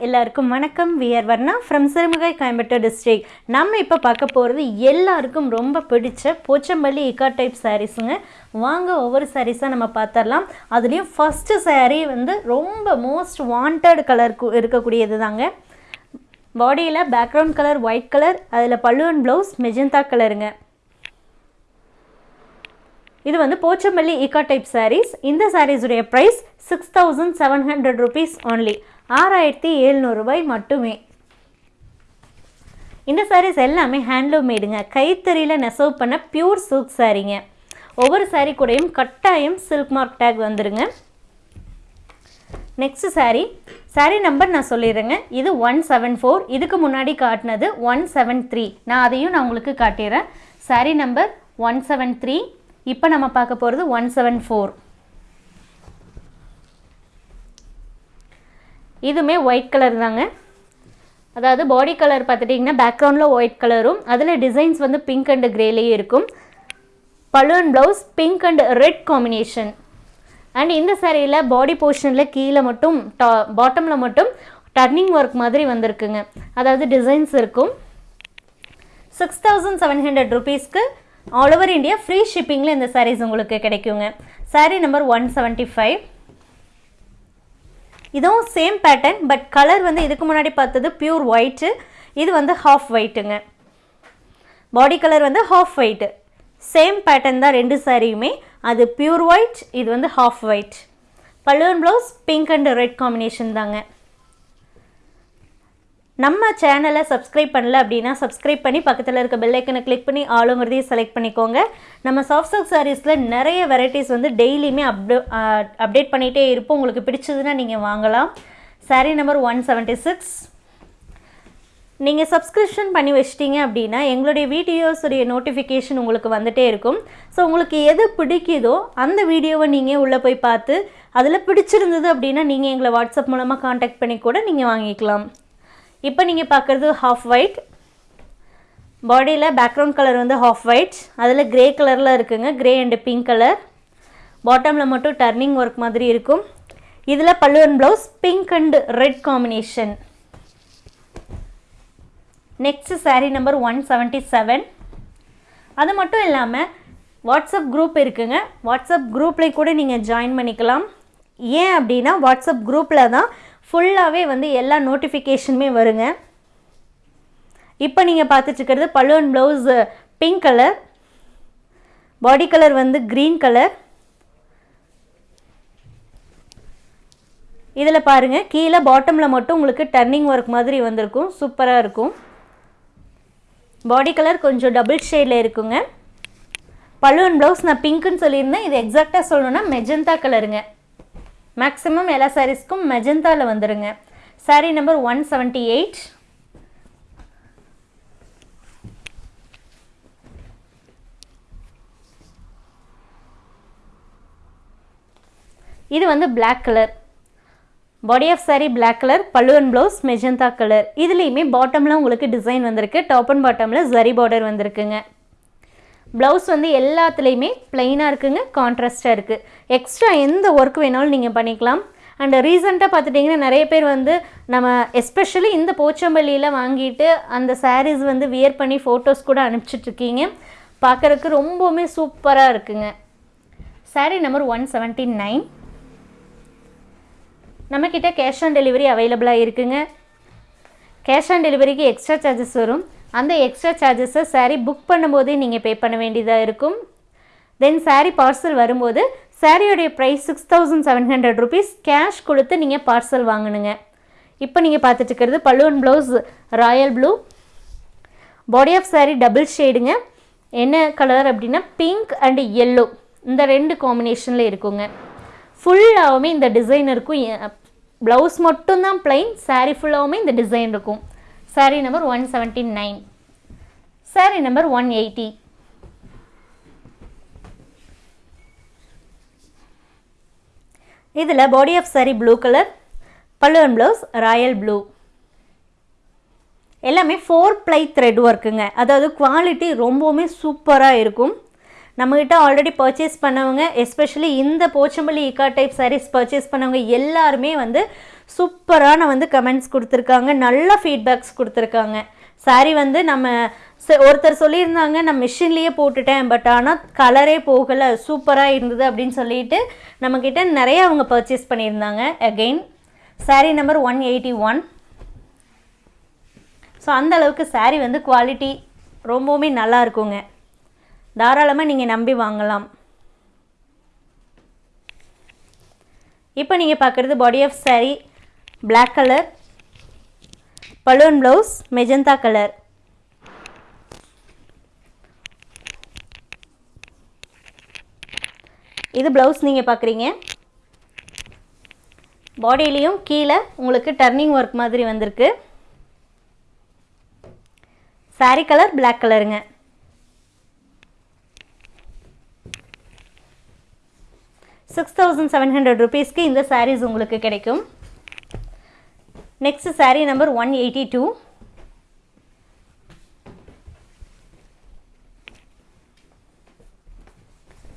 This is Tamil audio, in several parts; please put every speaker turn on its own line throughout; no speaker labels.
எல்லாருக்கும் வணக்கம். We're Varna from Sirumugai Coimbatore district நம்ம இப்போ பார்க்க போகிறது எல்லாருக்கும் ரொம்ப பிடிச்ச போச்சம்பள்ளி இக்கா டைப் சாரீஸுங்க வாங்க ஒவ்வொரு சாரீஸாக நம்ம பார்த்துடலாம் அதுலேயும் ஃபஸ்ட்டு சாரீ வந்து ரொம்ப மோஸ்ட் வாண்டட் கலர் இருக்கக்கூடியது தாங்க பாடியில் பேக்ரவுண்ட் கலர் ஒயிட் கலர் அதில் பல்லுவன் ப்ளவுஸ் மெஜந்தா கலருங்க இது வந்து போச்சம்பள்ளி இக்கா டைப் சாரீஸ் இந்த சாரீஸுடைய price six thousand seven hundred rupees only ஆறாயிரத்தி எழுநூறுபாய் மட்டுமே. இந்த சாரீஸ் எல்லாமே ஹேண்ட்லூம் மேடுங்க கைத்தறியில் நெசவு பண்ண பியூர் சில்க் சாரீங்க ஒவ்வொரு சாரீ கூடயும் கட்டாயம் சில்க் மார்க் டேக் வந்துடுங்க நெக்ஸ்ட் சாரீ சாரீ நம்பர் நான் சொல்லிடுறேங்க. இது ஒன் செவன் ஃபோர் இதுக்கு முன்னாடி காட்டினது ஒன் செவன் த்ரீ நான் அதையும் நான் உங்களுக்கு காட்டிடுறேன். Sari number one seven three இப்போ நம்ம பார்க்க போகிறது ஒன் செவன் ஃபோர் இதுவுமே ஒயிட் கலர் தாங்க. அதாவது பாடி கலர் பார்த்துட்டிங்கன்னா பேக்ரவுண்டில் ஒயிட் கலரும் அதில் டிசைன்ஸ் வந்து பிங்க் அண்ட் கிரேலேயே இருக்கும். Balloon blouse pink and red combination and இந்த சேரீயில் பாடி போர்ஷனில் கீழே மட்டும் டா பாட்டமில் மட்டும் டர்னிங் ஒர்க் மாதிரி வந்திருக்குங்க. அதாவது டிசைன்ஸ் இருக்கும். சிக்ஸ் தௌசண்ட் செவன் ஹண்ட்ரட் ருபீஸ்க்கு ஆல் ஓவர் இந்தியா ஃப்ரீ ஷிப்பிங்கில் இந்த சாரீஸ் உங்களுக்கு கிடைக்குங்க. Sari number one seventy five இதுவும் சேம் பேட்டர்ன் பட் கலர் வந்து இதுக்கு முன்னாடி பார்த்தது பியூர் ஒயிட்டு இது வந்து ஹாஃப் ஒயிட்டுங்க பாடி கலர் வந்து ஹாஃப் ஒயிட்டு சேம் பேட்டர்ன் தான் ரெண்டு சாரியுமே அது பியூர் ஒயிட் இது வந்து half white pallu and blouse pink and red combination தாங்க. நம்ம சேனலை சப்ஸ்கிரைப் பண்ணல அப்படின்னா சப்ஸ்கிரைப் பண்ணி பக்கத்தில் இருக்க பெல்லைக்கனை கிளிக் பண்ணி ஆளுங்கிறதையும் செலக்ட் பண்ணிக்கோங்க. நம்ம சாஃப்ட் சாஃப்ட் சாரீஸில் நிறைய வெரைட்டிஸ் வந்து டெய்லியுமே அப்டே அப்டேட் பண்ணிகிட்டே இருப்போம். உங்களுக்கு பிடிச்சதுன்னா நீங்கள் வாங்கலாம். Sari number one seventy six நீங்கள் சப்ஸ்கிரிப்ஷன் பண்ணி வச்சிட்டீங்க அப்படின்னா எங்களுடைய வீடியோஸுடைய நோட்டிஃபிகேஷன் உங்களுக்கு வந்துகிட்டே இருக்கும். ஸோ உங்களுக்கு எது பிடிக்குதோ அந்த வீடியோவை நீங்கள் உள்ளே போய் பார்த்து அதில் பிடிச்சிருந்தது அப்படின்னா நீங்கள் எங்களை வாட்ஸ்அப் மூலமாக காண்டாக்ட் பண்ணி கூட நீங்கள் வாங்கிக்கலாம். இப்போ நீங்கள் பார்க்குறது ஹாஃப் ஒயிட் பாடியில் பேக்ரவுண்ட் கலர் வந்து ஹாஃப் ஒயிட் அதில் கிரே கலரில் இருக்குங்க. கிரே அண்டு பிங்க் கலர் பாட்டமில் மட்டும் டர்னிங் ஒர்க் மாதிரி இருக்கும். இதில் பல்லுவன் blouse pink and red combination next sari number one seventy seven அது மட்டும் இல்லாமல் வாட்ஸ்அப் குரூப் இருக்குங்க. வாட்ஸ்அப் குரூப்லேயும் கூட நீங்கள் ஜாயின் பண்ணிக்கலாம். ஏன் அப்படின்னா வாட்ஸ்அப் குரூப்பில் தான் ஃபுல்லாகவே வந்து எல்லா நோட்டிஃபிகேஷனுமே வருங்க. இப்போ நீங்கள் பார்த்துட்ருக்கிறது pallu and blouse pink colour body colour வந்து க்ரீன் கலர் இதில் பாருங்கள் கீழே பாட்டமில் மட்டும் உங்களுக்கு டர்னிங் ஒர்க் மாதிரி வந்திருக்கும். சூப்பராக இருக்கும். பாடி கலர் கொஞ்சம் டபுள் ஷேடில் இருக்குங்க. பல்லுவன் ப்ளவுஸ் நான் பிங்க்குன்னு சொல்லியிருந்தேன். இது எக்ஸாக்டாக சொல்லணுன்னா மெஜந்தா கலருங்க மேக்ஸிமம் எல்லா சாரீஸ்க்கும் மெஜந்தாவில் வந்துடுங்க sari number one seventy eight இது வந்து black colour body of sari black colour pallu and blouse magenta colour இதுலேயுமே பாட்டமில் உங்களுக்கு டிசைன் வந்திருக்கு. டாப் அண்ட் பாட்டமில் ஜரி பார்டர் வந்திருக்குங்க. ப்ளவுஸ் வந்து எல்லாத்துலேயுமே ப்ளைனாக இருக்குங்க கான்ட்ராஸ்ட்டாக இருக்குது எக்ஸ்ட்ரா எந்த ஒர்க் வேணாலும் நீங்கள் பண்ணிக்கலாம். அண்ட் ரீசெண்டாக பார்த்துட்டிங்கன்னா நிறைய பேர் வந்து நம்ம எஸ்பெஷலி இந்த போச்சம்பள்ளியில் வாங்கிட்டு அந்த சாரீஸ் வந்து வியர் பண்ணி ஃபோட்டோஸ் கூட அனுப்பிச்சிட்ருக்கீங்க பார்க்குறதுக்கு ரொம்பவுமே சூப்பராக இருக்குங்க. Sari number one seventy nine நம்மக்கிட்ட கேஷ் ஆன் டெலிவரி அவைலபிளாக இருக்குங்க. கேஷ் ஆன் டெலிவரிக்கு எக்ஸ்ட்ரா சார்ஜஸ் வரும். அந்த எக்ஸ்ட்ரா சார்ஜஸை சாரீ புக் பண்ணும்போதே நீங்கள் பே பண்ண வேண்டியதாக இருக்கும். தென் சாரீ பார்சல் வரும்போது சாரியோடைய price six thousand seven hundred rupees cash கொடுத்து நீங்கள் பார்சல் வாங்கணுங்க இப்போ நீங்கள் பார்த்துட்டு இருக்கிறது pallu and blouse royal blue body of sari double ஷேடுங்க என்ன கலர் அப்படின்னா பிங்க் அண்டு எல்லோ இந்த ரெண்டு காம்பினேஷனில் இருக்குங்க. ஃபுல்லாகவுமே இந்த டிசைன் இருக்கும். ப்ளவுஸ் மட்டும்தான் பிளைன் சாரீ ஃபுல்லாகவுமே இந்த டிசைன் இருக்கும். Sari number one seventy nine sari number one eighty இதில் body of sari blue colour pallu and blouse royal blue எல்லாமே ஃபோர் ப்ளை த்ரெட் ஒர்க்குங்க அதாவது குவாலிட்டி ரொம்பவுமே சூப்பராக இருக்கும். நம்மக்கிட்ட ஆல்ரெடி பர்ச்சேஸ் பண்ணவங்க எஸ்பெஷலி இந்த போச்சம்பள்ளி இக்கா டைப் சாரீஸ் பர்ச்சேஸ் பண்ணவங்க எல்லாருமே வந்து சூப்பரான வந்து கமெண்ட்ஸ் கொடுத்துருக்காங்க. நல்ல ஃபீட்பேக்ஸ் கொடுத்துருக்காங்க. Saree வந்து நம்ம ஒருத்தர் சொல்லியிருந்தாங்க நான் மிஷின்லேயே போட்டுட்டேன் பட் ஆனால் கலரே போகலை சூப்பராக இருந்தது அப்படின்னு சொல்லிட்டு நம்மக்கிட்ட நிறைய அவங்க பர்ச்சேஸ் பண்ணியிருந்தாங்க. Again sari number one eighty one so அந்த அளவுக்கு saree வந்து குவாலிட்டி ரொம்பவுமே நல்லா இருக்குங்க. தாராளமாக நீங்கள் நம்பி வாங்கலாம். இப்போ நீங்கள் பார்க்குறது body of sari black colour balloon blouse magenta colour. இது ப்ளவுஸ் நீங்கள் பார்க்குறீங்க பாடியிலையும் கீழே உங்களுக்கு டர்னிங் ஒர்க் மாதிரி வந்திருக்கு. Saree கலர் பிளாக் கலருங்க. சிக்ஸ் தௌசண்ட் செவன் ஹண்ட்ரட் ருபீஸ்க்கு இந்த சாரீஸ் உங்களுக்கு கிடைக்கும். Next sari number one eighty two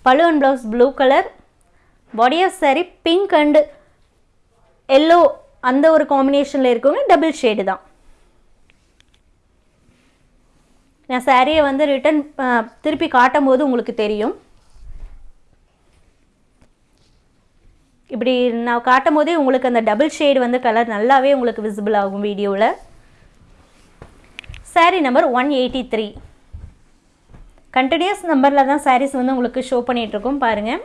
pallu and blouse blue colour body of sari pink and yellow அந்த ஒரு காம்பினேஷனில் இருக்கவங்க டபுள் ஷேடு தான். நான் சாரியை வந்து ரிட்டன் திருப்பி காட்டும் போது உங்களுக்கு தெரியும். இப்படி நான் காட்டும் போதே உங்களுக்கு அந்த டபுள் ஷேடு வந்து கலர் நல்லாவே உங்களுக்கு விசிபிள் ஆகும் வீடியோவில் saree number one eighty three continuous நம்பரில் தான் சாரீஸ் வந்து உங்களுக்கு ஷோ பண்ணிகிட்ருக்கோம் பாருங்கள்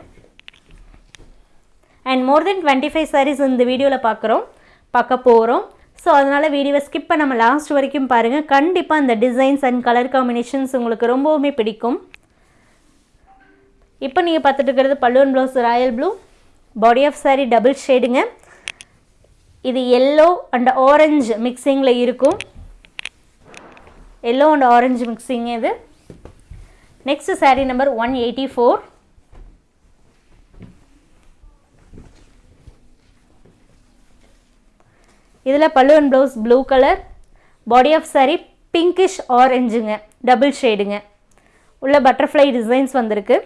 and more then twenty five saris இந்த வீடியோவில் பார்க்குறோம் பார்க்க போகிறோம் ஸோ அதனால் வீடியோவை ஸ்கிப் நம்ம லாஸ்ட் வரைக்கும் பாருங்கள் கண்டிப்பாக அந்த டிசைன்ஸ் அண்ட் கலர் காம்பினேஷன்ஸ் உங்களுக்கு ரொம்பவுமே பிடிக்கும். இப்போ நீங்கள் பார்த்துட்டு இருக்கிறது pallu and blouse royal blue body of sari double ஷேடுங்க இது எல்லோ அண்ட் ஆரஞ்சு மிக்சிங்கில் இருக்கும். எல்லோ அண்ட் ஆரஞ்சு மிக்சிங் இது. Next saree number one eighty four இதில் pallu and blouse blue colour body of saree pinkish ஆரஞ்சுங்க double ஷேடுங்க உள்ள பட்டர்ஃப்ளை டிசைன்ஸ் வந்திருக்கு.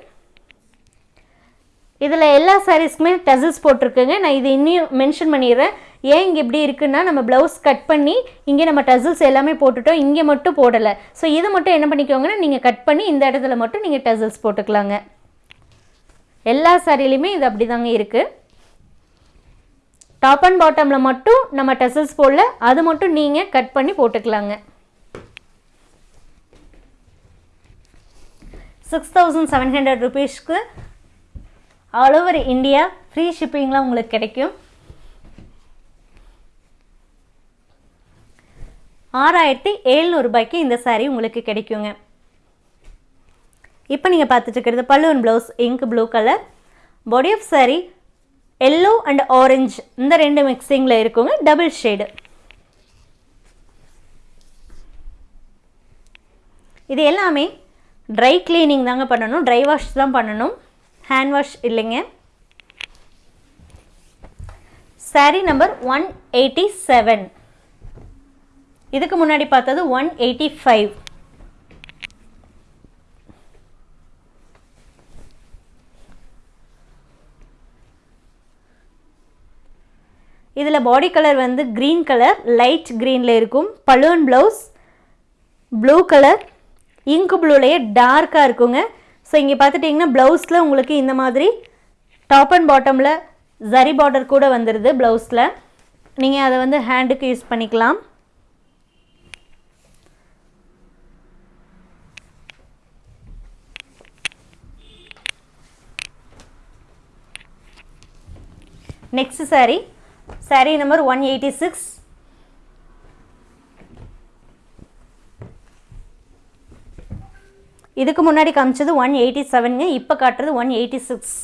இதில் எல்லா சாரீஸ்க்குமே டசல்ஸ் போட்டிருக்குங்க. நான் இது இன்னும் மென்ஷன் பண்ணிடுறேன். ஏன் இங்கே இப்படி இருக்குன்னா நம்ம ப்ளவுஸ் கட் பண்ணி இங்கே நம்ம டசல்ஸ் எல்லாமே போட்டுட்டோம். இங்கே மட்டும் போடலை. ஸோ இது மட்டும் என்ன பண்ணிக்கோங்கன்னா நீங்கள் கட் பண்ணி இந்த இடத்துல மட்டும் நீங்கள் டசல்ஸ் போட்டுக்கலாங்க. எல்லா சாரிலையுமே இது அப்படி தாங்க இருக்குது டாப் அண்ட் பாட்டமில் மட்டும் நம்ம டசல்ஸ் போடல. அது மட்டும் நீங்கள் கட் பண்ணி போட்டுக்கலாங்க. சிக்ஸ் தௌசண்ட் செவன் ஹண்ட்ரட் ருபீஸ்க்கு ஆல் ஓவர் இந்தியா ஃப்ரீ ஷிப்பிங்லாம் உங்களுக்கு கிடைக்கும். ஆறாயிரத்தி எழுநூறுபாய்க்கு இந்த சாரீ உங்களுக்கு கிடைக்குங்க. இப்போ நீங்கள் பார்த்துட்டுருக்கிறது pallu and blouse ink blue colour body of sari yellow and orange இந்த ரெண்டு மிக்சிங்கில் இருக்குங்க. டபுள் ஷேடு இது எல்லாமே ட்ரை க்ளீனிங் தாங்க பண்ணணும். ட்ரை வாஷ் தான் பண்ணணும். ஹேண்ட் வாஷ் இல்லைங்க. Saree number one eighty seven இதுக்கு முன்னாடி பார்த்தது ஒன் எயிட்டி ஃபைவ் இதில் பாடி கலர் வந்து க்ரீன் கலர் லைட் க்ரீனில் இருக்கும். பலூன் ப்ளவுஸ் ப்ளூ கலர் இங்கு ப்ளூலேயே டார்க்காக இருக்குங்க. ஸோ இங்கே பார்த்துட்டிங்கன்னா ப்ளவுஸில் உங்களுக்கு இந்த மாதிரி டாப் அண்ட் பாட்டமில் ஜரி பார்டர் கூட வந்துடுது ப்ளவுஸில் நீங்கள் அதை வந்து ஹேண்டுக்கு யூஸ் பண்ணிக்கலாம். Next sari saree number one eighty six இதுக்கு முன்னாடி காமிச்சது ஒன் எயிட்டி செவனுங்க இப்போ காட்டுறது one eighty six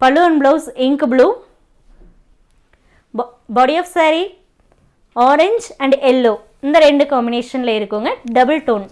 balloon blouse ink blue body of saree orange and yellow இந்த ரெண்டு காம்பினேஷனில் இருக்குங்க double tone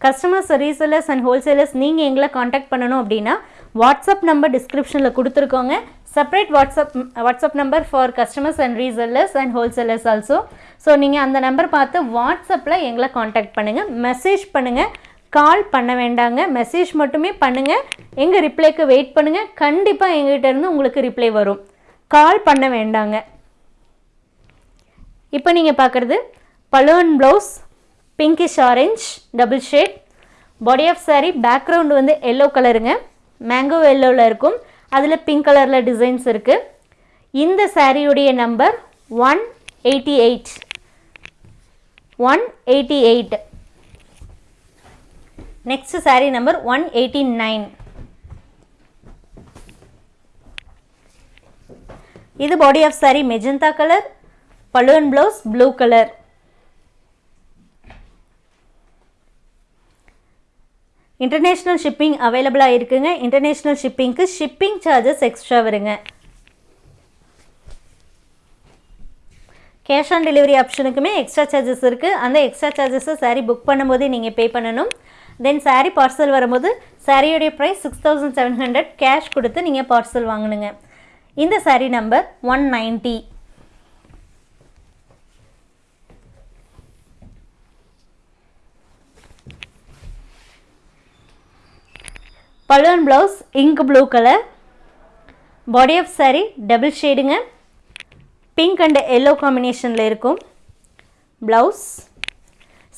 customers resellers and wholesalers நீங்கள் எங்களை காண்டாக்ட் பண்ணணும் அப்படின்னா வாட்ஸ்அப் நம்பர் டிஸ்கிரிப்ஷனில் கொடுத்துருக்கோங்க. Separate WhatsApp WhatsApp number for customers and resellers and wholesalers also so நீங்கள் அந்த நம்பர் பார்த்து வாட்ஸ்அப்பில் எங்களை காண்டாக்ட் பண்ணுங்கள் மெசேஜ் பண்ணுங்கள் கால் பண்ண வேண்டாங்க. மெசேஜ் மட்டுமே பண்ணுங்கள் எங்கள் ரிப்ளைக்கு வெயிட் பண்ணுங்கள் கண்டிப்பாக எங்கிட்டேருந்து உங்களுக்கு ரிப்ளை வரும். கால் பண்ண வேண்டாங்க. இப்போ நீங்கள் பார்க்குறது. Balloon blouse pinkish orange double shade body of saree background வந்து எல்லோ கலருங்க மேங்கோ எல்லோவில் இருக்கும். அதில் பிங்க் கலரில் டிசைன்ஸ் இருக்குது இந்த சாரியுடைய number one eighty eight one eighty eight next saree number one eighty nine இது body of saree magenta colour balloon blouse blue colour international shipping அவைலபிளாக இருக்குங்க. இன்டர்நேஷ்னல் ஷிப்பிங்க்கு ஷிப்பிங் சார்ஜஸ் எக்ஸ்ட்ரா வருங்க. கேஷ் ஆன் டெலிவரி ஆப்ஷனுக்குமே எக்ஸ்ட்ரா சார்ஜஸ் இருக்குது அந்த எக்ஸ்ட்ரா சார்ஜஸை சாரீ புக் பண்ணும்போதே நீங்கள் பே பண்ணணும். தென் சாரீ பார்சல் வரும்போது சாரியோடைய price six thousand seven hundred cash கொடுத்து நீங்கள் பார்சல் வாங்கணுங்க. இந்த sari number one ninety pallu and blouse ink blue colour body of saree double ஷேடுங்க pink and yellow காம்பினேஷனில் இருக்கும். ப்ளவுஸ்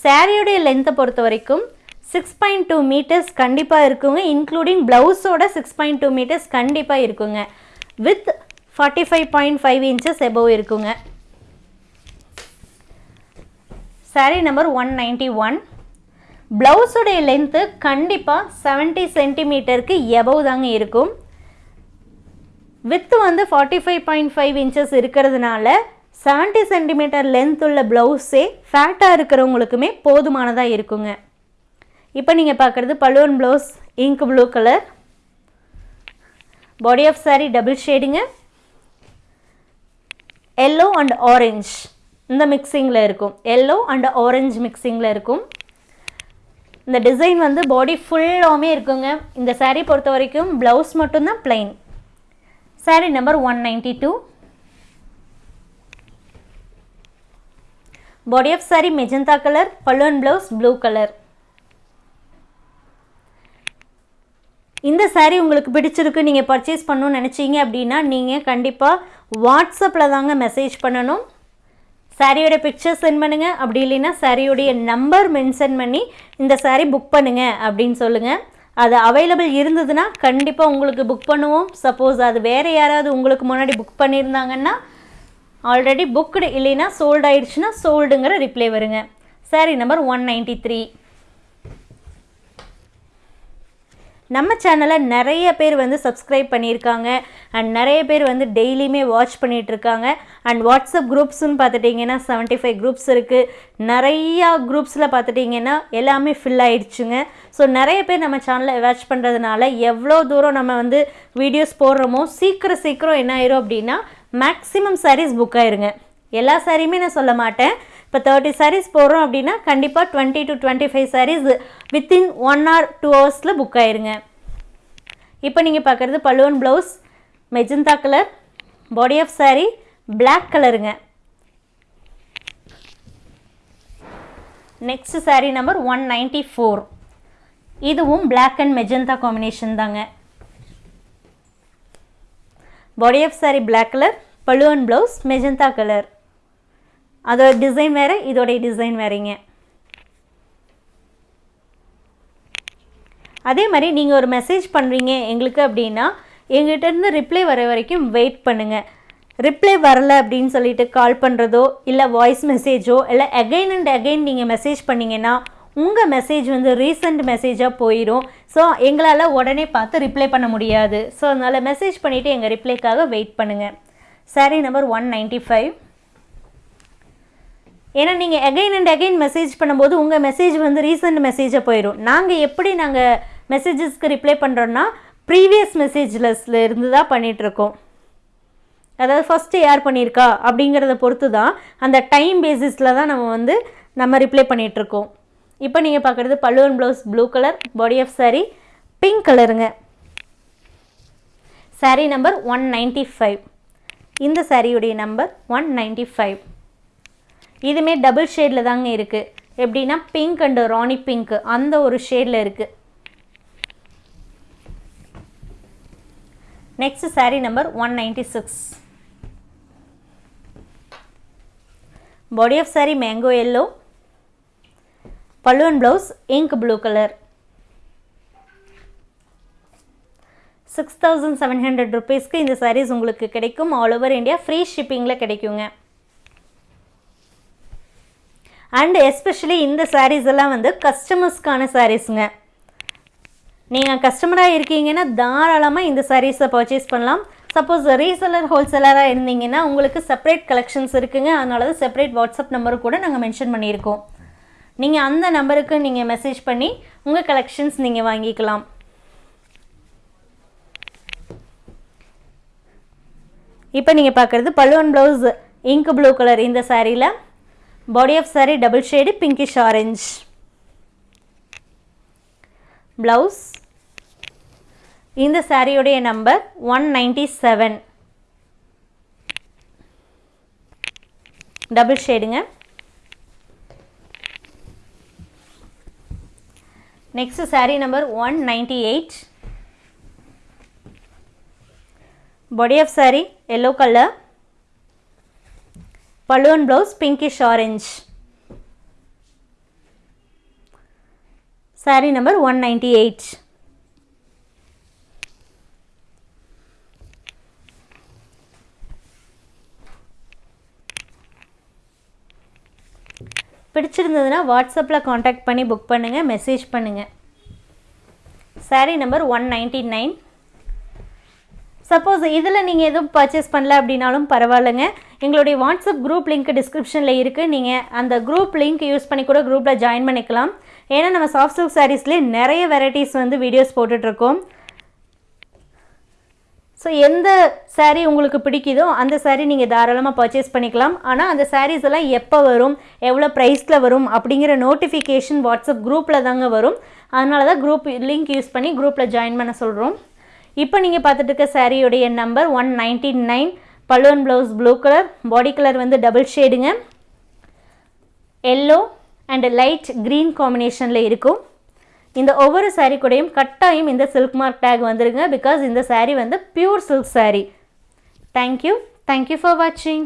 சாரியோடைய லென்த்தை பொறுத்த வரைக்கும் சிக்ஸ் பாயிண்ட் டூ மீட்டர்ஸ் கண்டிப்பாக இருக்குங்க. இன்க்ளூடிங் ப்ளவுஸோட சிக்ஸ் பாயிண்ட் டூ மீட்டர்ஸ் கண்டிப்பாக இருக்குங்க. With forty five point five inches above இருக்குங்க. Sari number one ninety one ப்ளவுஸுடைய length கண்டிப்பாக செவன்ட்டி சென்டிமீட்டருக்கு எபவ் தாங்க இருக்கும். வித்து வந்து forty five point five inches இருக்கிறதுனால செவன்ட்டி சென்டிமீட்டர் லென்த் உள்ள ப்ளவுஸே ஃபேட்டாக இருக்கிறவங்களுக்குமே போதுமானதாக இருக்குங்க. இப்போ நீங்கள் பார்க்குறது balloon blouse ink blue colour body of sari double ஷேடுங்க yellow and orange இந்த மிக்சிங்கில் இருக்கும். எல்லோ அண்ட் ஆரஞ்ச் மிக்சிங்கில் இருக்கும். இந்த டிசைன் வந்து பாடி ஃபுல்லாகவுமே இருக்குங்க. இந்த சாரீ பொறுத்த வரைக்கும் ப்ளவுஸ் மட்டும்தான் plain saree number one ninety two body of saree magenta colour pallu and blouse blue colour இந்த சாரீ உங்களுக்கு பிடிச்சிருக்கு நீங்கள் பர்ச்சேஸ் பண்ணணும்னு நினச்சிங்க அப்படின்னா நீங்கள் கண்டிப்பாக வாட்ஸ்அப்பில் தாங்க மெசேஜ் பண்ணணும். சாரியோட பிக்சர் சென்ட் பண்ணுங்க. அப்படி இல்லைன்னா சாரியோடைய நம்பர் மென்ஷன் பண்ணி இந்த சாரீ புக் பண்ணுங்க அப்படின்னு சொல்லுங்கள் அது அவைலபிள் இருந்ததுன்னா கண்டிப்பாக உங்களுக்கு புக் பண்ணுவோம். சப்போஸ் அது வேறு யாராவது உங்களுக்கு முன்னாடி புக் பண்ணியிருந்தாங்கன்னா ஆல்ரெடி புக்டு இல்லைன்னா சோல்டு ஆயிடுச்சுன்னா சோல்டுங்கிற ரிப்ளை வருங்க. Sari number one ninety three நம்ம சேனலை நிறைய பேர் வந்து சப்ஸ்கிரைப் பண்ணியிருக்காங்க. அண்ட் நிறைய பேர் வந்து டெய்லியுமே வாட்ச் பண்ணிகிட்ருக்காங்க அண்ட் வாட்ஸ்அப் குரூப்ஸ்னு பார்த்துட்டிங்கன்னா செவன்ட்டி ஃபைவ் குரூப்ஸ் இருக்குது நிறையா குரூப்ஸில் பார்த்துட்டிங்கன்னா எல்லாமே ஃபில் ஆகிடுச்சுங்க ஸோ நிறைய பேர் நம்ம சேனலை வாட்ச் பண்ணுறதுனால எவ்வளோ தூரம் நம்ம வந்து வீடியோஸ் போடுறோமோ சீக்கிரம் சீக்கிரம் என்ன ஆயிரும் அப்படின்னா மேக்ஸிமம் சாரீஸ் புக் ஆயிருங்க. எல்லா சாரியுமே நான் சொல்ல மாட்டேன். இப்போ தேர்ட்டி சாரீஸ் போடுறோம் அப்படின்னா கண்டிப்பாக twenty to twenty five saris within one or two ஹவர்ஸில் புக் ஆயிருங்க. இப்போ நீங்கள் பார்க்குறது pallu and blouse magenta colour body of sari black கலருங்க next sari number one ninety four இதுவும் பிளாக் அண்ட் மெஜந்தா காம்பினேஷன் தாங்க. Body of sari black colour pallu and blouse magenta colour அதோட டிசைன் வேறு இதோடைய டிசைன் வேறுங்க. அதே மாதிரி நீங்கள் ஒரு மெசேஜ் பண்ணுறீங்க எங்களுக்கு அப்படின்னா எங்கிட்டேருந்து ரிப்ளை வர வரைக்கும் வெயிட் பண்ணுங்கள் ரிப்ளை வரல அப்படின்னு சொல்லிட்டு கால் பண்ணுறதோ இல்லை வாய்ஸ் மெசேஜோ இல்லை அகைன் அண்ட் அகைன் நீங்கள் மெசேஜ் பண்ணிங்கன்னா உங்கள் மெசேஜ் வந்து ரீசெண்ட் மெசேஜாக போயிடும் ஸோ எங்களால் உடனே பார்த்து ரிப்ளை பண்ண முடியாது. ஸோ அதனால் மெசேஜ் பண்ணிவிட்டு எங்கள் ரிப்ளைக்காக வெயிட் பண்ணுங்கள் sari number one ninety five ஏன்னா நீங்கள் அகைன் அண்ட் அகைன் மெசேஜ் பண்ணும்போது உங்கள் மெசேஜ் வந்து ரீசெண்ட் மெசேஜாக போயிடும் நாங்கள் எப்படி நாங்கள் மெசேஜஸ்க்கு ரிப்ளை பண்ணுறோன்னா ப்ரீவியஸ் மெசேஜ்லஸில் இருந்து தான் பண்ணிகிட்ருக்கோம் அதாவது ஃபஸ்ட்டு யார் பண்ணியிருக்கா? அப்படிங்கிறத பொறுத்து தான் அந்த டைம் பேசிஸில் தான் நம்ம வந்து நம்ம ரிப்ளை பண்ணிகிட்ருக்கோம் இப்போ நீங்கள் பார்க்குறது pallu and blouse blue colour body of saree pink கலருங்க saree number one ninety five இந்த சாரியுடைய நம்பர் ஒன் நைன்ட்டி ஃபைவ் இதுவுமே டபுள் ஷேடில் தாங்க இருக்குது எப்படின்னா பிங்க் அண்டு ராணி பிங்க் அந்த ஒரு ஷேடில் இருக்குது next sari number one ninety six body of sari mango yellow பல்லுவன் blouse ink blue colour six thousand seven hundred ருபீஸ்க்கு இந்த சாரீஸ் உங்களுக்கு கிடைக்கும். ஆல் ஓவர் இந்தியா ஃப்ரீ ஷிப்பிங்கில் கிடைக்குங்க. அண்ட் எஸ்பெஷலி இந்த சாரீஸ் எல்லாம் வந்து கஸ்டமர்ஸ்க்கான சாரீஸுங்க நீங்கள் கஸ்டமராக இருக்கீங்கன்னா தாராளமாக இந்த சாரீஸை பர்ச்சேஸ் பண்ணலாம். சப்போஸ் ரீசெலர் ஹோல்சேலராக இருந்தீங்கன்னா உங்களுக்கு செப்பரேட் கலெக்ஷன்ஸ் இருக்குங்க. அதனால தான் செப்பரேட் வாட்ஸ்அப் நம்பர் கூட நாங்கள் மென்ஷன் பண்ணியிருக்கோம். நீங்கள் அந்த நம்பருக்கு நீங்கள் மெசேஜ் பண்ணி உங்கள் கலெக்ஷன்ஸ் நீங்கள் வாங்கிக்கலாம். இப்போ நீங்கள் பார்க்குறது பல்லுவன் ப்ளவுஸ் இங்க் ப்ளூ கலர் இந்த சாரியில் body of sari double shade pinkish orange blouse இந்த சாரியுடைய number one ninety seven double ஷேடுங்க next sari number one ninety eight body yellow colour balloon blouse pinkish orange pinkish orange. Saree number 198 பிடிச்சிருந்ததுன்னா வாட்ஸ்அப்பில் காண்டாக்ட் பண்ணி புக் பண்ணுங்கள் மெசேஜ் பண்ணுங்கள் sari number one ninety nine suppose இதில் நீங்கள் எதுவும் பர்ச்சேஸ் பண்ணல அப்படின்னாலும் பரவாயில்லைங்க. எங்களுடைய வாட்ஸ்அப் குரூப் லிங்க் டிஸ்கிரிப்ஷனில் இருக்குது நீங்கள் அந்த குரூப் லிங்க் யூஸ் பண்ணி கூட குரூப்பில் ஜாயின் பண்ணிக்கலாம். ஏன்னா நம்ம சாஃப்ட் சில்க் சாரீஸ்லேயே நிறைய வெரைட்டிஸ் வந்து வீடியோஸ் போட்டுட்ருக்கோம் ஸோ எந்த சாரீ உங்களுக்கு பிடிக்குதோ அந்த சாரீ நீங்கள் தாராளமாக பர்ச்சேஸ் பண்ணிக்கலாம். ஆனால் அந்த சாரீஸ் எல்லாம் எப்போ வரும் எவ்வளோ ப்ரைஸில் வரும் அப்படிங்கிற நோட்டிஃபிகேஷன் வாட்ஸ்அப் குரூப்பில் தாங்க வரும். அதனால தான் குரூப் லிங்க் யூஸ் பண்ணி குரூப்பில் ஜாயின் பண்ண சொல்கிறோம் இப்போ நீங்கள் பார்த்துட்டு இருக்க சாரியுடைய number one ninety nine pallu and blouse blue colour body colour வந்து டபுள் ஷேடுங்க எல்லோ அண்ட் லைட் க்ரீன் காம்பினேஷனில் இருக்கும். இந்த ஒவ்வொரு சாரீ கூடயும் கட்டாயம் இந்த சில்க் மார்க் டேக் வந்துருங்க பிகாஸ் இந்த சாரீ வந்து pure silk sari thank you thank you for வாட்சிங்